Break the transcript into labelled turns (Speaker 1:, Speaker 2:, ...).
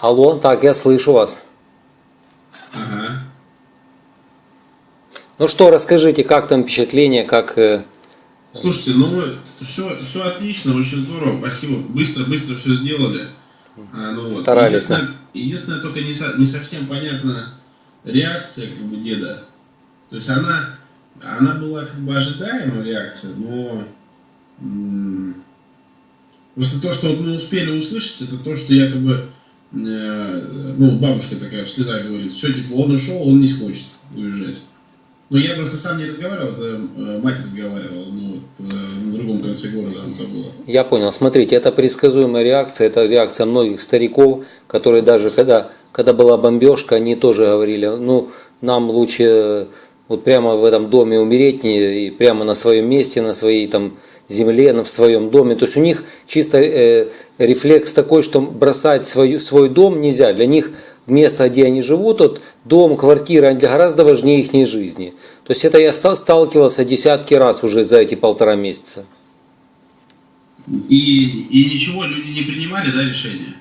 Speaker 1: Алло, так, я слышу вас.
Speaker 2: Ага.
Speaker 1: Ну что, расскажите, как там впечатление, как... э,
Speaker 2: Слушайте, ну все, все отлично, очень здорово, спасибо. Быстро, быстро все сделали. А, ну, вот.
Speaker 1: Старались,
Speaker 2: Единственное, единственное, только не, со- не совсем понятна реакция как бы деда. То есть она, она была как бы ожидаемая реакция, но м, просто то, что вот мы успели услышать, это то, что якобы ну, бабушка такая в слезах говорит, все, типа, он ушел, он не хочет уезжать. Но я просто сам не разговаривал, это э, мать разговаривала, ну, вот, э, на другом конце города она была.
Speaker 1: Я понял. Смотрите, это предсказуемая реакция, это реакция многих стариков, которые даже когда, когда была бомбежка, они тоже говорили, ну, нам лучше э, вот прямо в этом доме умереть, не, и прямо на своем месте, на своей там земле, на, в своем доме. То есть у них чисто э, рефлекс такой, что бросать свою, свой дом нельзя. Для них место, где они живут, вот дом, квартира, они гораздо важнее их жизни. То есть это я ста- сталкивался десятки раз уже за эти полтора месяца.
Speaker 2: И, и ничего, люди не принимали, да, решения?